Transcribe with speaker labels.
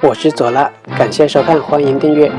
Speaker 1: 我是左拉，感谢收看，欢迎订阅。